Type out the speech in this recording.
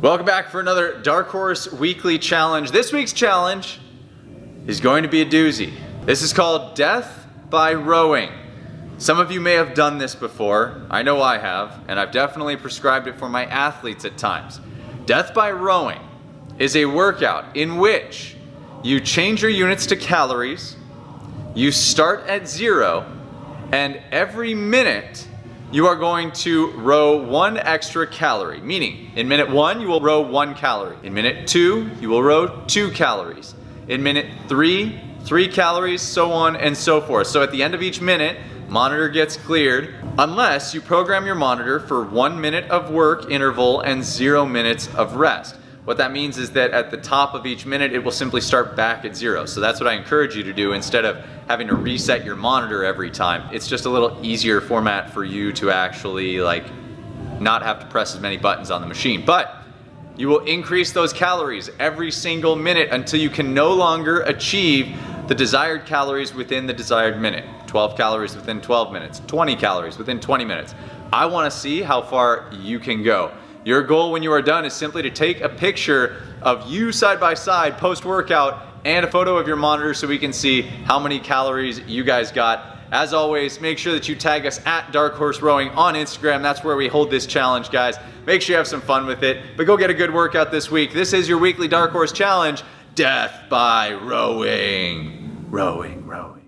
Welcome back for another Dark Horse Weekly Challenge. This week's challenge is going to be a doozy. This is called Death by Rowing. Some of you may have done this before. I know I have, and I've definitely prescribed it for my athletes at times. Death by Rowing is a workout in which you change your units to calories, you start at zero, and every minute you are going to row one extra calorie. Meaning, in minute one, you will row one calorie. In minute two, you will row two calories. In minute three, three calories, so on and so forth. So at the end of each minute, monitor gets cleared unless you program your monitor for one minute of work interval and zero minutes of rest. What that means is that at the top of each minute, it will simply start back at zero. So that's what I encourage you to do instead of having to reset your monitor every time. It's just a little easier format for you to actually like not have to press as many buttons on the machine. But you will increase those calories every single minute until you can no longer achieve the desired calories within the desired minute. 12 calories within 12 minutes, 20 calories within 20 minutes. I wanna see how far you can go. Your goal when you are done is simply to take a picture of you side by side post-workout and a photo of your monitor so we can see how many calories you guys got. As always, make sure that you tag us at Dark Horse Rowing on Instagram. That's where we hold this challenge, guys. Make sure you have some fun with it, but go get a good workout this week. This is your weekly Dark Horse Challenge, Death by Rowing. Rowing, rowing.